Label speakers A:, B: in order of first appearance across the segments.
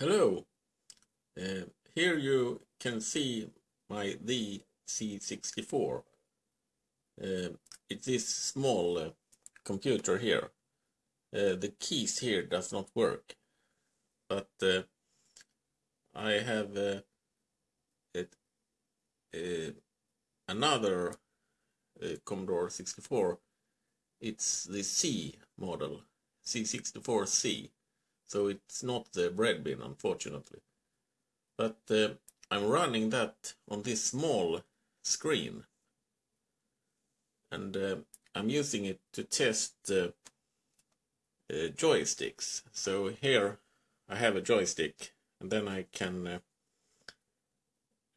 A: Hello. Uh, here you can see my the C64. Uh, it's this small uh, computer here. Uh, the keys here does not work, but uh, I have uh, it, another Commodore 64. It's the C model, C64C so it's not the bread bin unfortunately. But uh, I'm running that on this small screen and uh, I'm using it to test uh, uh joysticks. So here I have a joystick and then I can uh,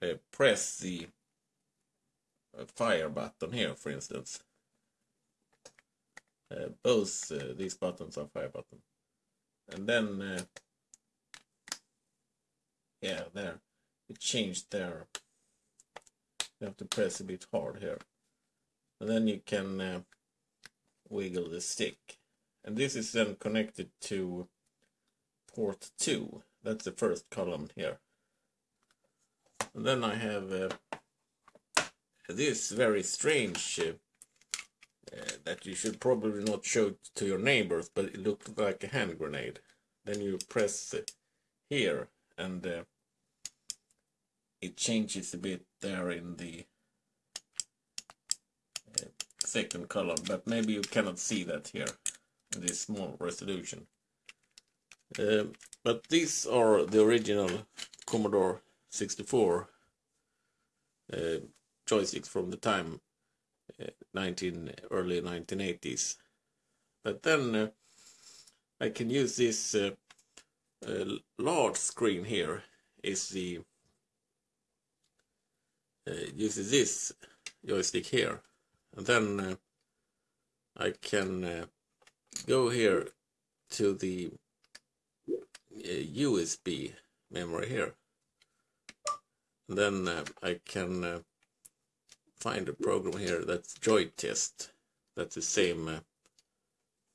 A: uh, press the fire button here for instance. both these buttons are fire buttons and then uh, yeah there. It changed there. You have to press a bit hard here. And then you can uh, wiggle the stick. And this is then connected to port 2 that's the first column here. And then I have uh, this very strange uh, that you should probably not show to your neighbors, but it looked like a hand grenade. Then you press here and uh, it changes a bit there in the uh, second column, but maybe you cannot see that here in this small resolution. Uh, but these are the original Commodore 64 uh, joysticks from the time 19 early 1980s. But then uh, I can use this uh, uh, large screen here. Is the uses this joystick here. And then I can go here to the USB memory here. And then I can find a program here that's joy test. That's the same uh,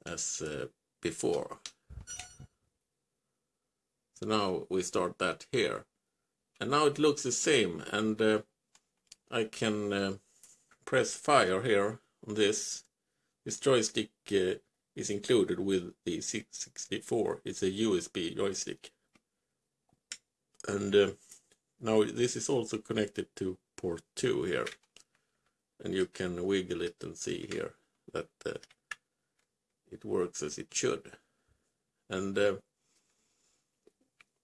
A: as uh, before. So now we start that here. And now it looks the same and uh, I can uh, press fire here on this. This joystick uh, is included with the C64. It's a USB joystick. And uh, now this is also connected to port 2 here and you can wiggle it and see here that uh, it works as it should. And uh,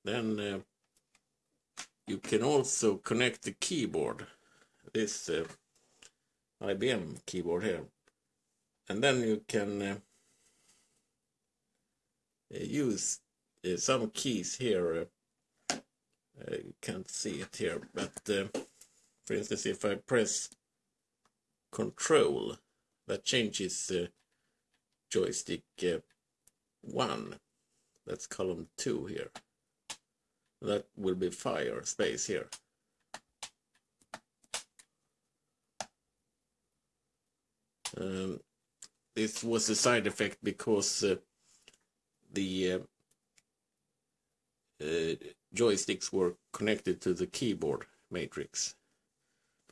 A: then uh, you can also connect the keyboard this uh, IBM keyboard here. And then you can uh, use uh, some keys here you can't see it here. But for instance if I press control that changes uh, joystick uh, 1 that's column 2 here. That will be fire space here. Um, this was a side effect because uh, the uh, uh, joysticks were connected to the keyboard matrix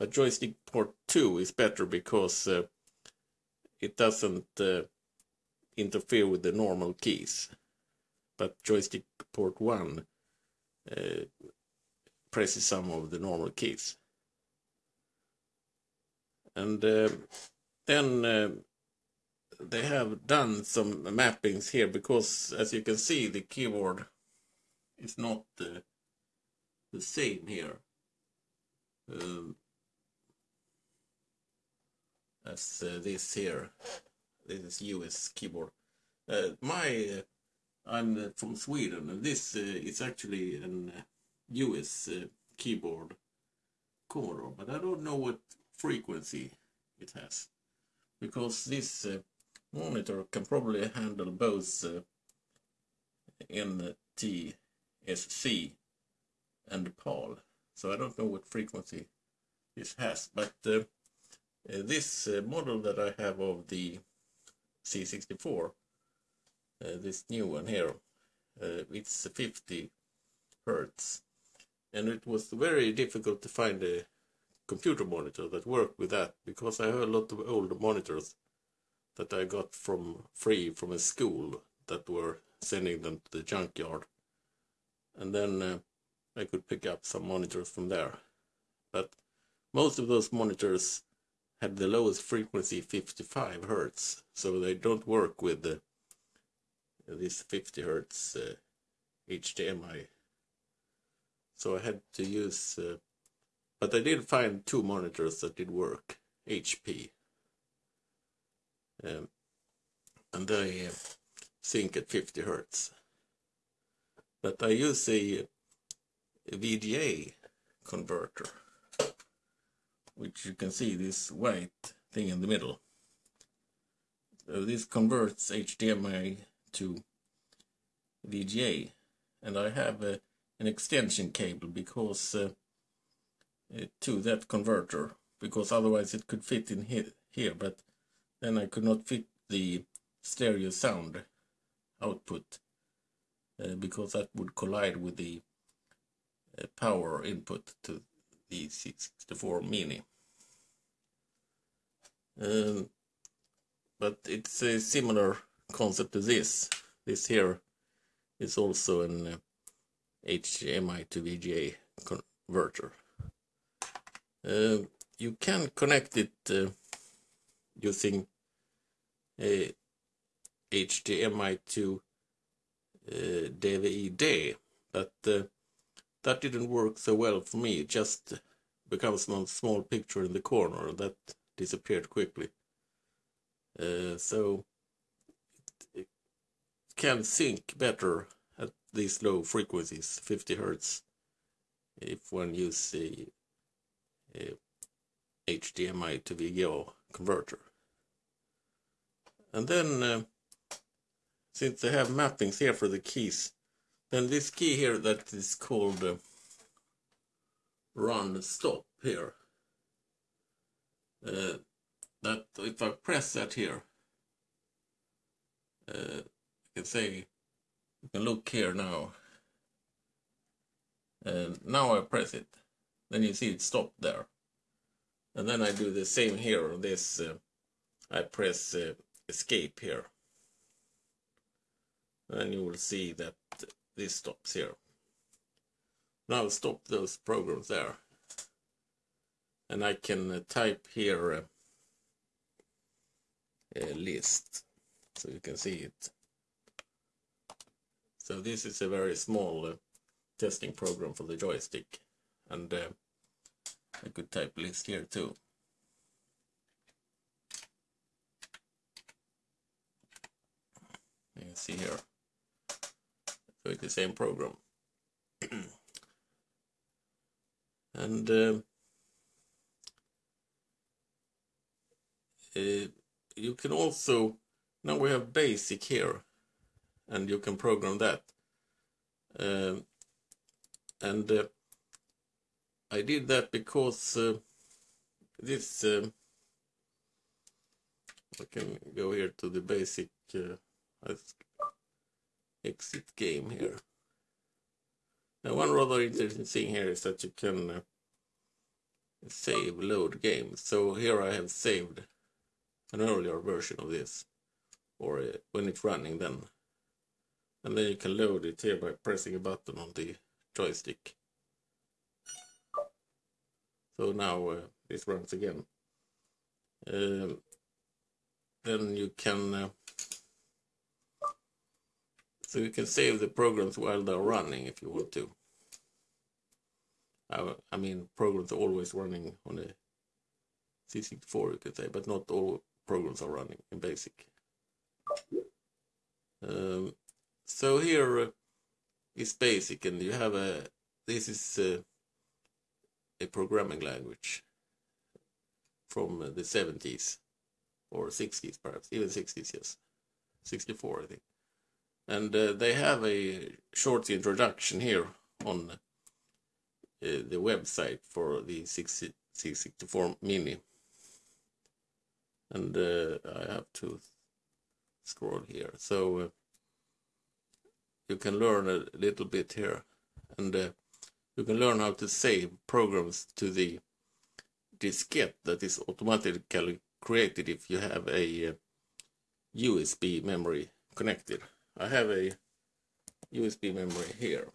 A: but joystick port 2 is better because uh, it doesn't uh, interfere with the normal keys. But joystick port 1 uh, presses some of the normal keys. And uh, then uh, they have done some mappings here because as you can see the keyboard is not uh, the same here. Um, as uh, this here. This is US keyboard. Uh, my, uh, I'm from Sweden and this is actually an US keyboard Commodore, but I don't know what frequency it has because this uh, monitor can probably handle both uh, NTSC and PAL so I don't know what frequency this has but uh, uh, this uh, model that I have of the C64, uh, this new one here, it's 50 hertz. And it was very difficult to find a computer monitor that worked with that because I have a lot of old monitors that I got from free from a school that were sending them to the junkyard. And then uh, I could pick up some monitors from there. But most of those monitors had the lowest frequency 55 hertz, so they don't work with the, this 50 hertz uh, HDMI. So I had to use, uh, but I did find two monitors that did work, HP. Um, and they uh, sync at 50 hertz. But I use a, a VGA converter which you can see this white thing in the middle. So this converts HDMI to VGA and I have uh, an extension cable because uh, uh, to that converter because otherwise it could fit in here, here but then I could not fit the stereo sound output uh, because that would collide with the uh, power input to the C64 Mini. Um, but it's a similar concept to this. This here is also an uh, HDMI to VGA converter. Uh, you can connect it uh, using a HDMI to uh, DVI, but uh, that didn't work so well for me. It just becomes one small picture in the corner that disappeared quickly. Uh, so it, can sync better at these low frequencies, 50 hertz, if one uses a HDMI to VGA converter. And then, uh, since they have mappings here for the keys, then this key here that is called uh, run stop here uh, that if I press that here, uh, you can say, you can look here now. And now I press it, then you see it stopped there. And then I do the same here this, uh, I press uh, escape here. And you will see that this stops here. Now stop those programs there and I can uh, type here uh, a list so you can see it. So this is a very small uh, testing program for the joystick and uh, I could type list here too. You can see here. It's the same program. and uh, uh, you can also now we have basic here and you can program that uh, and I did that because uh, this uh, I can go here to the basic uh, exit game here. Now one rather interesting thing here is that you can save load games. So here I have saved an earlier version of this or uh, when it's running then. And then you can load it here by pressing a button on the joystick. So now uh, this runs again. Um, then you can uh, so you can save the programs while they're running if you want to I, I mean programs are always running on a C64 you could say but not all programs are running in BASIC. Um, so here uh, BASIC and you have a, this is uh, a programming language from the 70s or 60s perhaps, even 60s, yes. 64 I think. And uh, they have a short introduction here on uh, the website for the C64 Mini. And uh, I have to scroll here. So uh, you can learn a little bit here. And uh, you can learn how to save programs to the diskette that is automatically created if you have a uh, USB memory connected. I have a USB memory here.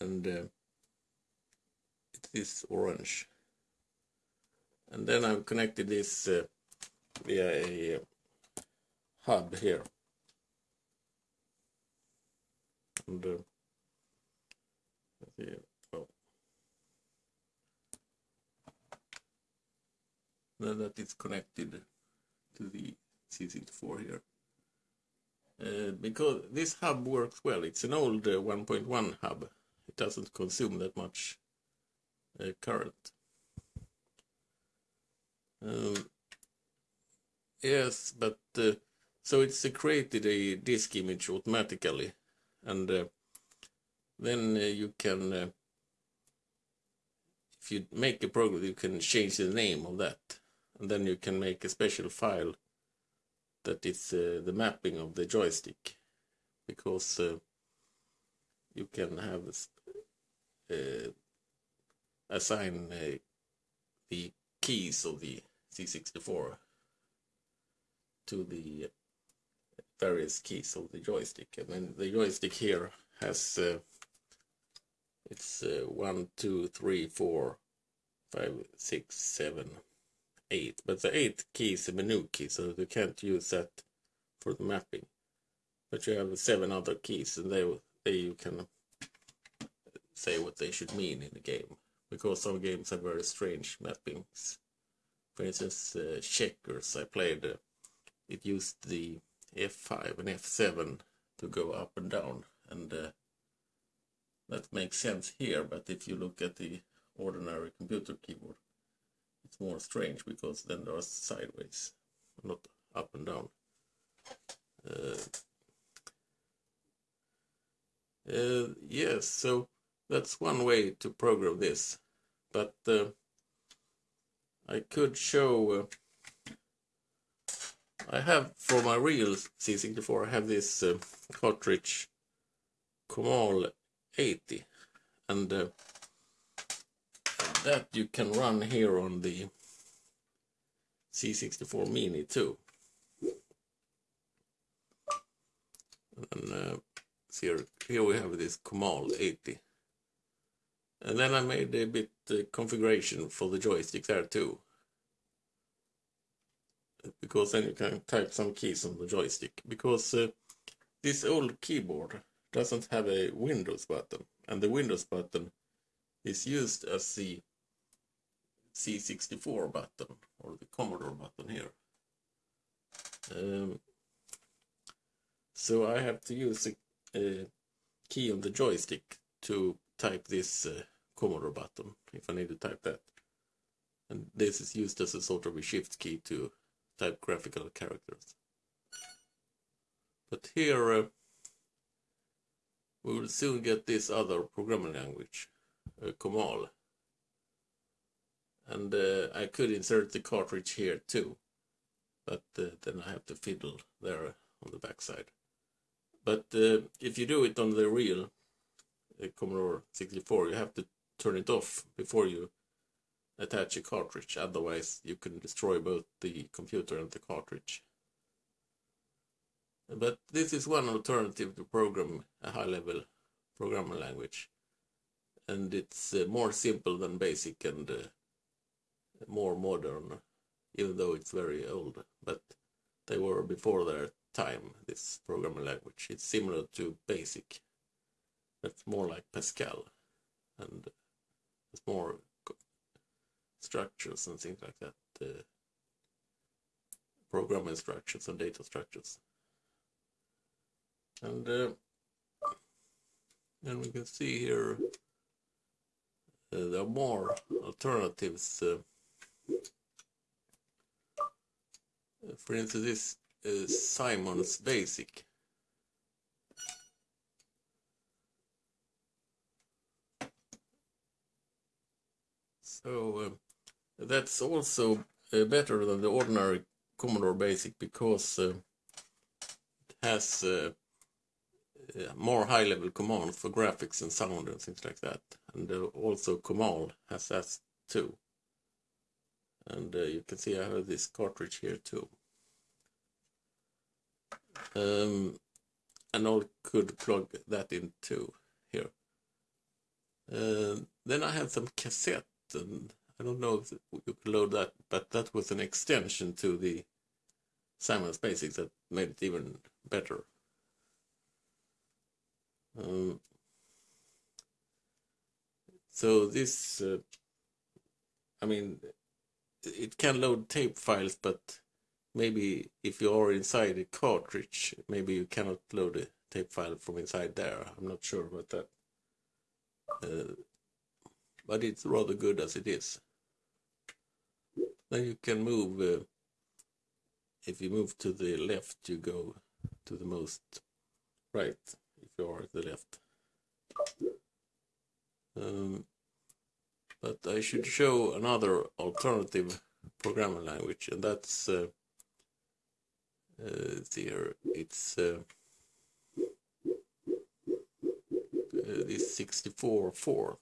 A: And uh, it is orange. And then I've connected this uh, via a uh, hub here. And uh, oh. then that is connected to the C64 here. Uh, because this hub works well. It's an old uh, 1.1 hub. It doesn't consume that much uh, current. Um, yes, but uh, so it's created a disk image automatically, and uh, then uh, you can, if you make a program, you can change the name of that, and then you can make a special file that is uh, the mapping of the joystick because uh, you can have uh, assign the keys of the C64 to the various keys of the joystick. And then the joystick here has uh, it's uh, one two three four five six seven 8, but the 8 key is a menu key, so you can't use that for the mapping. But you have seven other keys, and they, they you can say what they should mean in the game, because some games have very strange mappings. For instance, uh, checkers I played, uh, it used the F5 and F7 to go up and down, and uh, that makes sense here, but if you look at the ordinary computer keyboard, it's more strange because then there's sideways, not up and down. Uh, uh, yes, so that's one way to program this, but uh, I could show. Uh, I have for my real C64, I have this uh, cartridge Comal 80, and uh, that you can run here on the C64 Mini too. And uh, here, here we have this Comal 80. And then I made a bit uh, configuration for the joystick there too. Because then you can type some keys on the joystick. Because uh, this old keyboard doesn't have a Windows button. And the Windows button is used as the C64 button or the Commodore button here. Um, so I have to use a, a, key on the joystick to type this uh, Commodore button if I need to type that. And this is used as a sort of a shift key to type graphical characters. But here uh, we will soon get this other programming language, uh, Comal and uh, I could insert the cartridge here too but uh, then I have to fiddle there on the backside. But uh, if you do it on the real uh, Commodore 64 you have to turn it off before you attach a cartridge. Otherwise you can destroy both the computer and the cartridge. But this is one alternative to program a high-level programming language. And it's uh, more simple than basic and uh, more modern, even though it's very old. But they were before their time, this programming language. It's similar to BASIC. It's more like Pascal. And it's more structures and things like that. Uh, programming structures and data structures. And uh, then we can see here uh, there are more alternatives uh, for instance, this is Simon's Basic. So uh, that's also uh, better than the ordinary Commodore Basic because uh, it has uh, uh, more high-level commands for graphics and sound and things like that. And uh, also Comal has that too. And uh, you can see I have this cartridge here too. Um, and I could plug that into here. Uh, then I have some cassette, and I don't know if you could load that, but that was an extension to the Simon's Basics that made it even better. Um, so this, uh, I mean, it can load tape files, but maybe if you are inside a cartridge, maybe you cannot load a tape file from inside there. I'm not sure about that. Uh, but it's rather good as it is. Then you can move, uh, if you move to the left, you go to the most right if you are at the left. Um, but I should show another alternative programming language, and that's uh, uh, there. It's uh, uh this 64 Forth.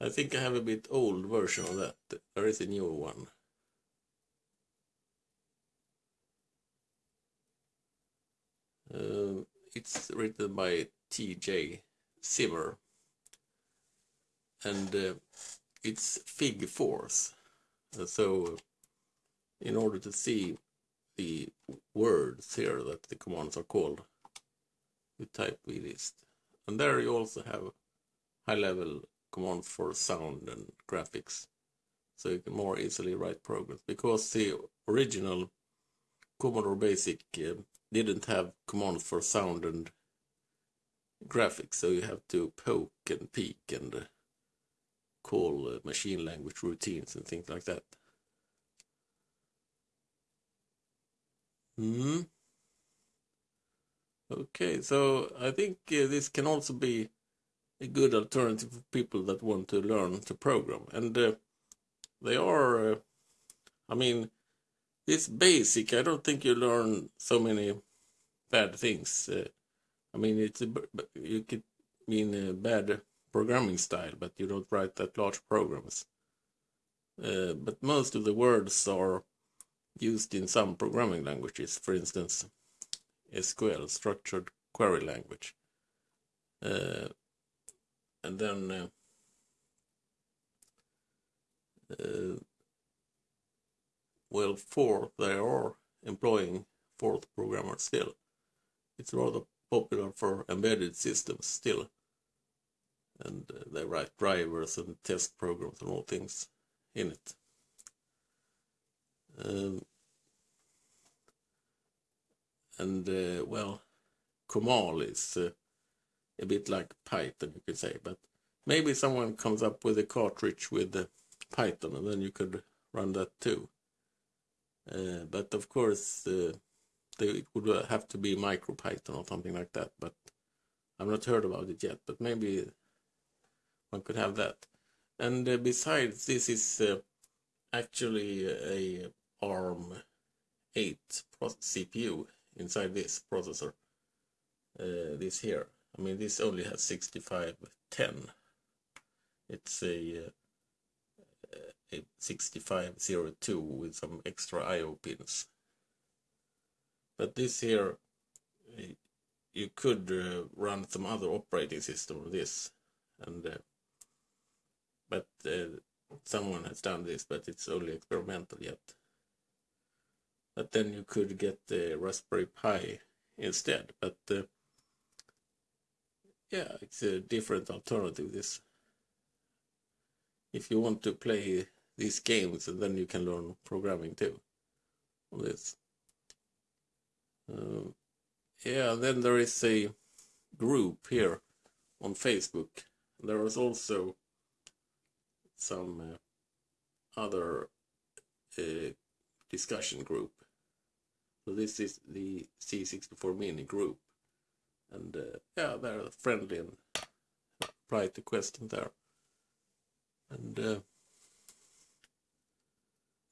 A: I think I have a bit old version of that. There is a newer one. Uh, it's written by T.J. Zimmer and uh, it's fig Forth. Uh, so in order to see the words here that the commands are called, you type vlist. And there you also have high level commands for sound and graphics. So you can more easily write programs because the original Commodore Basic uh, didn't have commands for sound and graphics, so you have to poke and peek and uh, call uh, machine language routines and things like that. Hmm. Okay, so I think uh, this can also be a good alternative for people that want to learn to program. And uh, they are, uh, I mean, it's basic. I don't think you learn so many bad things. Uh, I mean, it's a, you could mean uh, bad programming style, but you don't write that large programs. Uh, but most of the words are used in some programming languages, for instance, SQL, Structured Query Language. Uh, and then uh, uh well, Forth, they are employing Forth programmers still. It's rather popular for embedded systems still and they write drivers and test programs and all things in it. Um, and uh, well, Comal is uh, a bit like Python, you could say, but maybe someone comes up with a cartridge with uh, Python, and then you could run that too. Uh, but of course, uh, they, it would have to be MicroPython or something like that. But I've not heard about it yet. But maybe one could have that. And uh, besides, this is uh, actually a ARM 8 CPU inside this processor. Uh, this here. I mean, this only has 6510. It's a, uh, a 6502 with some extra I.O. pins. But this here, you could uh, run some other operating system on this. And uh, uh, someone has done this, but it's only experimental yet. But then you could get the Raspberry Pi instead. But uh, yeah, it's a different alternative. This, if you want to play these games, then you can learn programming too. On this. Um, yeah, then there is a group here on Facebook. There is also some uh, other uh, discussion group. So this is the C64 Mini group. And uh, yeah, they're friendly and reply to questions there. And uh,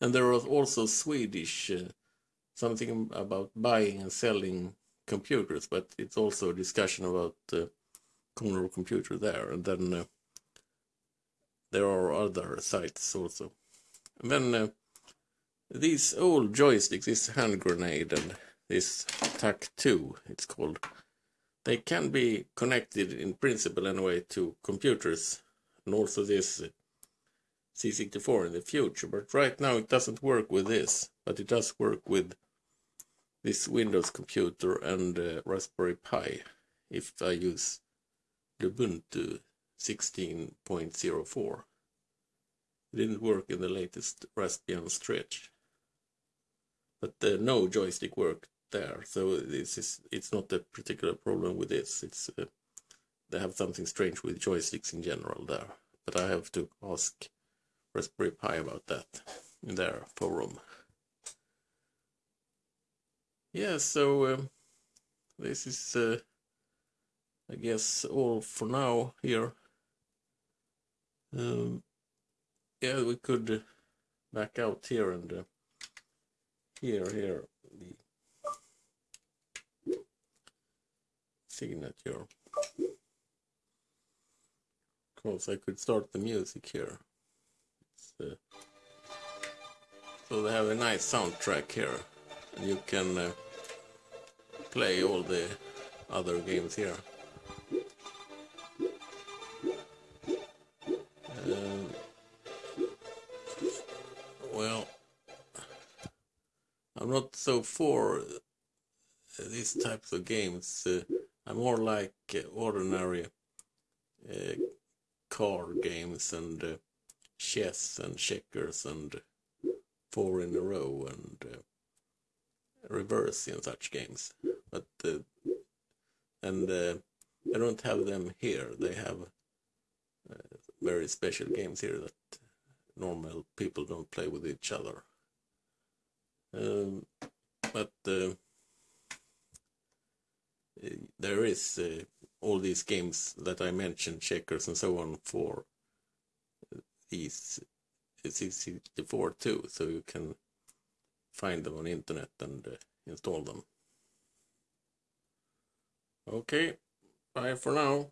A: and there was also Swedish uh, something about buying and selling computers, but it's also a discussion about uh, Commodore computer there, and then uh, there are other sites also. Then uh, these old joysticks, this hand grenade and this TAC2, it's called, they can be connected in principle anyway to computers and also this uh, C64 in the future. But right now it doesn't work with this, but it does work with this Windows computer and uh, Raspberry Pi if I use Ubuntu 16.04. It didn't work in the latest Raspbian stretch. But uh, no joystick worked there, so this is it's not a particular problem with this. It's uh, they have something strange with joysticks in general there. But I have to ask Raspberry Pi about that in their forum. Yeah, so um, this is, uh, I guess, all for now here. Um, yeah, we could back out here and uh, here, here, the signature. Of course, I could start the music here. Uh, so they have a nice soundtrack here. And you can uh, play all the other games here. So for these types of games. Uh, I'm more like uh, ordinary uh, card games and uh, chess and checkers and four in a row and uh, reverse in such games. But uh, and I don't have them here. They have very special games here that normal people don't play with each other. Um, but uh, there is uh, all these games that I mentioned, checkers and so on, for these C64 too, so you can find them on internet and uh, install them. Okay, bye for now.